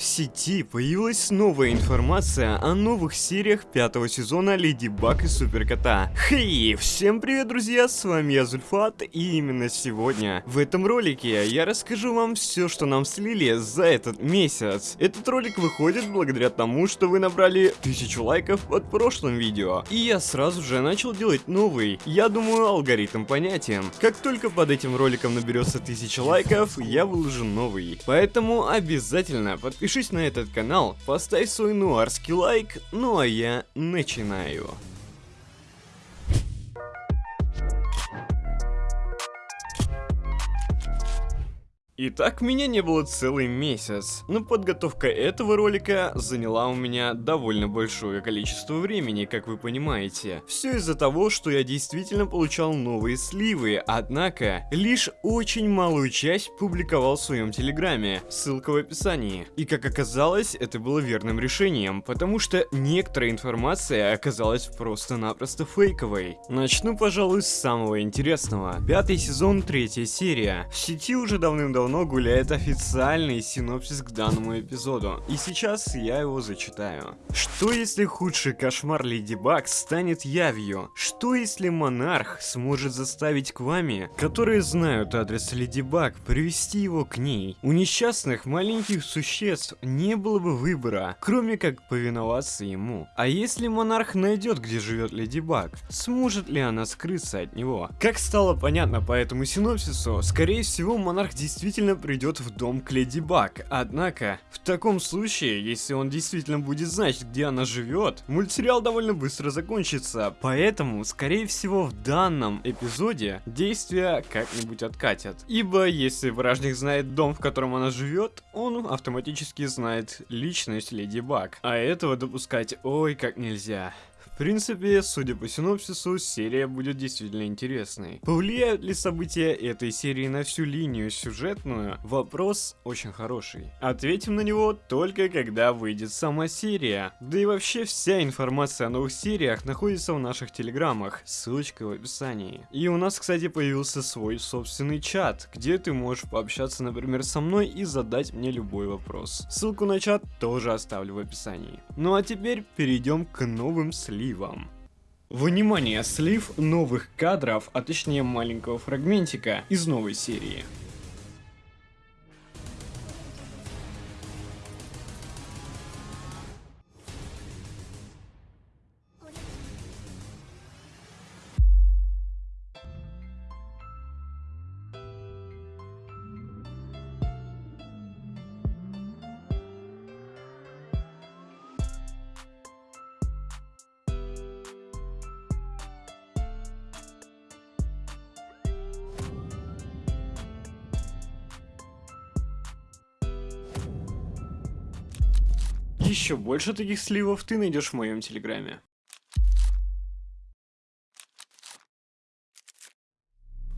В сети появилась новая информация о новых сериях пятого сезона Леди Баг и Суперкота. Хей, всем привет, друзья, с вами я Зульфат, и именно сегодня в этом ролике я расскажу вам все, что нам слили за этот месяц. Этот ролик выходит благодаря тому, что вы набрали тысячу лайков под прошлым видео, и я сразу же начал делать новый. Я думаю, алгоритм понятен. Как только под этим роликом наберется тысяча лайков, я выложу новый. Поэтому обязательно подпишитесь Подпишись на этот канал, поставь свой нуарский лайк, ну а я начинаю. Итак, меня не было целый месяц, но подготовка этого ролика заняла у меня довольно большое количество времени, как вы понимаете. Все из-за того, что я действительно получал новые сливы, однако лишь очень малую часть публиковал в своем телеграме, ссылка в описании. И как оказалось, это было верным решением, потому что некоторая информация оказалась просто-напросто фейковой. Начну, пожалуй, с самого интересного. Пятый сезон, третья серия. В сети уже давным-давно давно гуляет официальный синопсис к данному эпизоду, и сейчас я его зачитаю. Что если худший кошмар Леди Баг станет явью? Что если монарх сможет заставить к вами, которые знают адрес Леди Баг, привести его к ней? У несчастных маленьких существ не было бы выбора, кроме как повиноваться ему. А если монарх найдет, где живет Леди Баг, сможет ли она скрыться от него? Как стало понятно по этому синопсису, скорее всего монарх действительно действительно придет в дом к Леди Баг. Однако, в таком случае, если он действительно будет знать, где она живет, мультсериал довольно быстро закончится. Поэтому, скорее всего, в данном эпизоде действия как-нибудь откатят. Ибо, если вражник знает дом, в котором она живет, он автоматически знает личность Леди Баг. А этого допускать ой как нельзя принципе, судя по синопсису, серия будет действительно интересной. Повлияют ли события этой серии на всю линию сюжетную? Вопрос очень хороший. Ответим на него только когда выйдет сама серия. Да и вообще вся информация о новых сериях находится в наших телеграммах, ссылочка в описании. И у нас, кстати, появился свой собственный чат, где ты можешь пообщаться, например, со мной и задать мне любой вопрос. Ссылку на чат тоже оставлю в описании. Ну а теперь перейдем к новым сливам сливом. Внимание, слив новых кадров, а точнее маленького фрагментика из новой серии. Еще больше таких сливов ты найдешь в моем телеграме.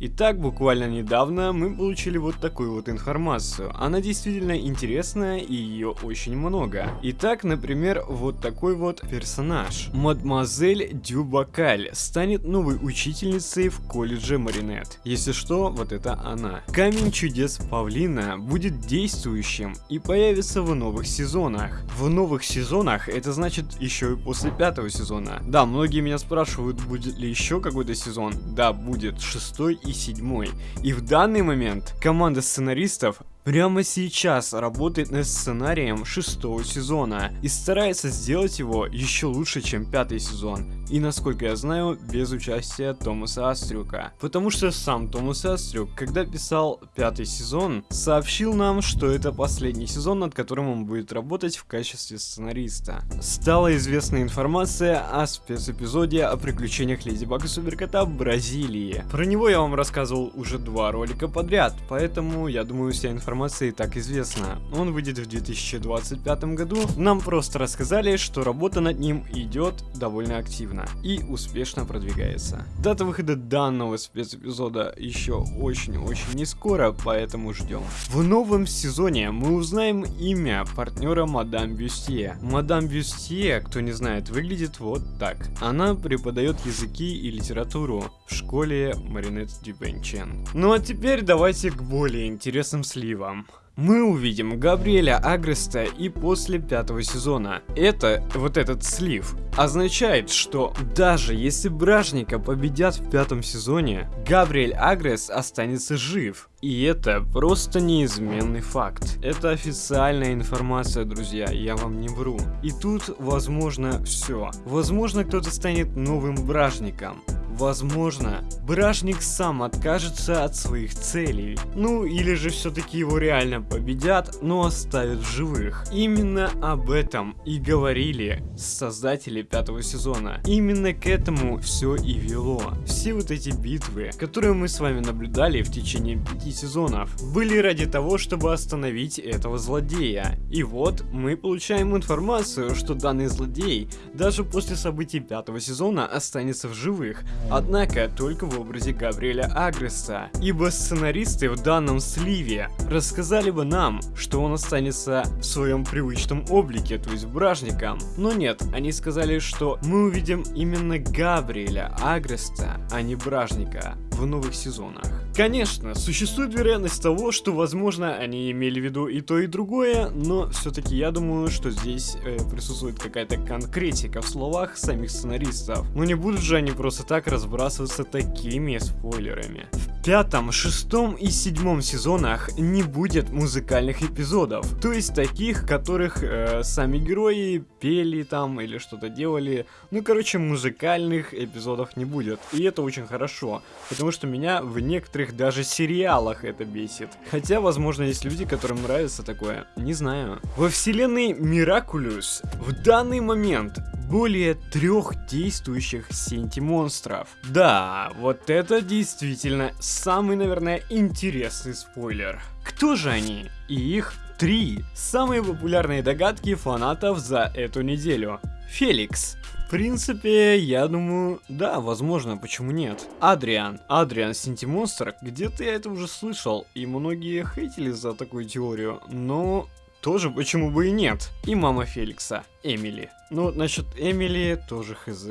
Итак, буквально недавно мы получили вот такую вот информацию. Она действительно интересная и ее очень много. Итак, например, вот такой вот персонаж. Мадемуазель Дюбакаль станет новой учительницей в колледже Маринет. Если что, вот это она. Камень чудес Павлина будет действующим и появится в новых сезонах. В новых сезонах это значит еще и после пятого сезона. Да, многие меня спрашивают, будет ли еще какой-то сезон. Да, будет шестой и седьмой. И в данный момент команда сценаристов прямо сейчас работает над сценарием шестого сезона и старается сделать его еще лучше, чем пятый сезон. И насколько я знаю, без участия Томаса Астрюка. Потому что сам Томас Астрюк, когда писал пятый сезон, сообщил нам, что это последний сезон, над которым он будет работать в качестве сценариста. Стала известна информация о спецэпизоде о приключениях Леди Баг и Суперкота в Бразилии. Про него я вам рассказывал уже два ролика подряд, поэтому я думаю вся информация информация так известна. Он выйдет в 2025 году. Нам просто рассказали, что работа над ним идет довольно активно и успешно продвигается. Дата выхода данного спецэпизода еще очень-очень не скоро, поэтому ждем. В новом сезоне мы узнаем имя партнера Мадам Бюстье. Мадам Бюстье, кто не знает, выглядит вот так. Она преподает языки и литературу в школе Маринет Дюбенчен. Ну а теперь давайте к более интересным сливам вам. мы увидим Габриэля Агреста и после пятого сезона. Это, вот этот слив, означает, что даже если Бражника победят в пятом сезоне, Габриэль Агрес останется жив. И это просто неизменный факт. Это официальная информация, друзья, я вам не вру. И тут возможно все. Возможно кто-то станет новым Бражником. Возможно, Бражник сам откажется от своих целей. Ну, или же все-таки его реально победят, но оставят в живых. Именно об этом и говорили создатели пятого сезона. Именно к этому все и вело. Все вот эти битвы, которые мы с вами наблюдали в течение пяти сезонов, были ради того, чтобы остановить этого злодея. И вот мы получаем информацию, что данный злодей даже после событий пятого сезона останется в живых. Однако только в образе Габриэля Агреса, ибо сценаристы в данном сливе рассказали бы нам, что он останется в своем привычном облике, то есть бражником. Но нет, они сказали, что мы увидим именно Габриэля Агреста, а не бражника новых сезонах. Конечно, существует вероятность того, что возможно они имели в виду и то и другое, но все-таки я думаю, что здесь э, присутствует какая-то конкретика в словах самих сценаристов. Но не будут же они просто так разбрасываться такими спойлерами. В пятом, шестом и седьмом сезонах не будет музыкальных эпизодов, то есть таких, которых э, сами герои пели там или что-то делали. Ну, короче, музыкальных эпизодов не будет. И это очень хорошо, потому что меня в некоторых даже сериалах это бесит. Хотя, возможно, есть люди, которым нравится такое. Не знаю. Во вселенной Миракулюс в данный момент более трех действующих синти-монстров. Да, вот это действительно самый, наверное, интересный спойлер. Кто же они? И их три. Самые популярные догадки фанатов за эту неделю. Феликс. В принципе, я думаю, да, возможно, почему нет. Адриан. Адриан Синтимонстр, где-то я это уже слышал, и многие хейтили за такую теорию, но тоже почему бы и нет. И мама Феликса, Эмили. Ну, насчет Эмили тоже хз.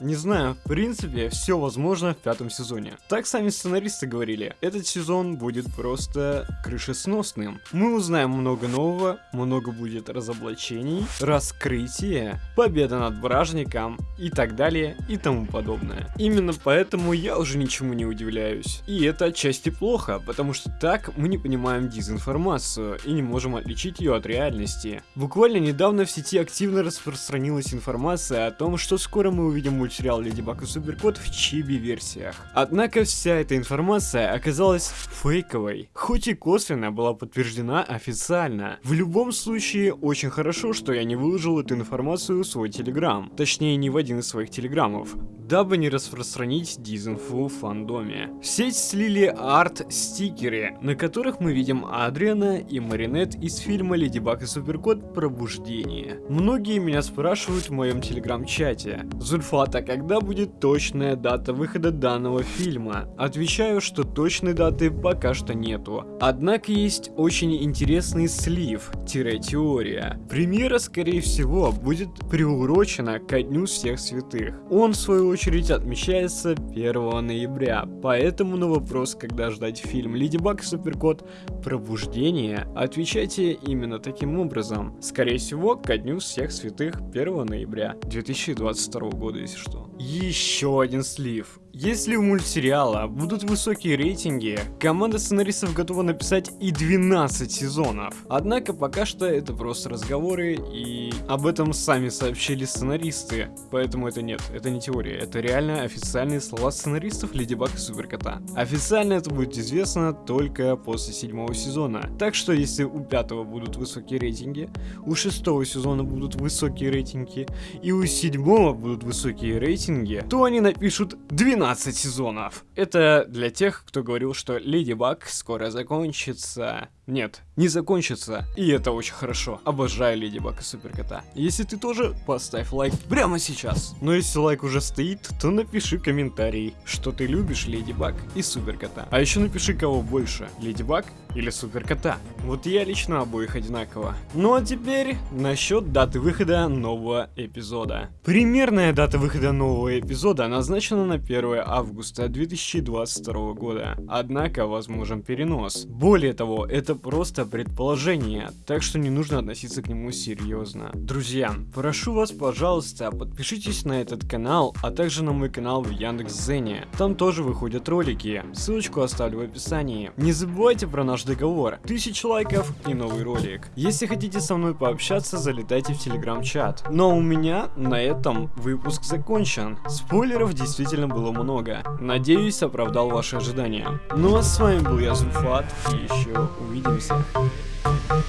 Не знаю, в принципе, все возможно в пятом сезоне. Так сами сценаристы говорили, этот сезон будет просто крышесносным. Мы узнаем много нового, много будет разоблачений, раскрытия, победа над вражником и так далее и тому подобное. Именно поэтому я уже ничему не удивляюсь. И это отчасти плохо, потому что так мы не понимаем дезинформацию и не можем отличить ее от реальности. Буквально недавно в сети активно распространилась информация о том, что скоро мы увидим мультсериал Леди Баг и Суперкот в чиби-версиях. Однако вся эта информация оказалась фейковой, хоть и косвенно была подтверждена официально. В любом случае, очень хорошо, что я не выложил эту информацию в свой телеграм, точнее не в один из своих телеграммов, дабы не распространить дизинфу в фандоме. В сеть слили арт-стикеры, на которых мы видим Адриана и Маринет из фильма Леди Баг и Суперкот Пробуждение. Многие меня спрашивают в моем телеграм-чате, Зульфат, а когда будет точная дата выхода данного фильма? Отвечаю, что точной даты пока что нету. Однако есть очень интересный слив-теория. Премьера, скорее всего, будет приурочена ко Дню Всех Святых. Он, в свою очередь, отмечается 1 ноября, поэтому на вопрос, когда ждать фильм Леди Баг и Суперкот Пробуждение, отвечайте именно таким образом. Скорее всего, ко Дню Всех Святых 1 ноября 2022 года, если что. Еще один слив. Если у мультсериала будут высокие рейтинги, команда сценаристов готова написать и 12 сезонов. Однако пока что это просто разговоры, и об этом сами сообщили сценаристы. Поэтому это нет, это не теория, это реально официальные слова сценаристов Леди Баг и Суперкота. Официально это будет известно только после седьмого сезона. Так что если у пятого будут высокие рейтинги, у шестого сезона будут высокие рейтинги, и у седьмого будут высокие рейтинги, то они напишут 12 12 сезонов. Это для тех, кто говорил, что Леди Баг скоро закончится. Нет, не закончится. И это очень хорошо. Обожаю Леди Баг и Суперкота. Если ты тоже, поставь лайк прямо сейчас. Но если лайк уже стоит, то напиши комментарий, что ты любишь Леди Баг и Суперкота. А еще напиши, кого больше, Леди Баг или Суперкота. Вот я лично обоих одинаково. Ну а теперь насчет даты выхода нового эпизода. Примерная дата выхода нового эпизода назначена на 1 августа 2022 года. Однако возможен перенос. Более того, это просто предположение, так что не нужно относиться к нему серьезно. Друзья, прошу вас, пожалуйста, подпишитесь на этот канал, а также на мой канал в Яндекс.Зене. Там тоже выходят ролики, ссылочку оставлю в описании. Не забывайте про наш договор, тысяч лайков и новый ролик. Если хотите со мной пообщаться, залетайте в телеграм-чат. Но у меня на этом выпуск закончен. Спойлеров действительно было много. Надеюсь, оправдал ваши ожидания. Ну а с вами был я, Зуфат, и еще увидимся.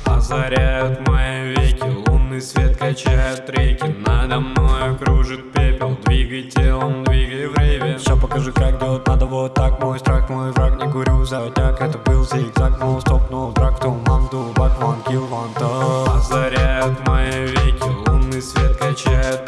Озаряют мои веки, лунный свет качают реки Надо мной кружит пепел, двигай телом, рейве Все покажи, как делать надо вот так Мой страх, мой враг, не курю затяг Это был зигзаг, но стоп, но драк То мамду, бак, ван, килл, ван, Озаряют мои веки, лунный свет качают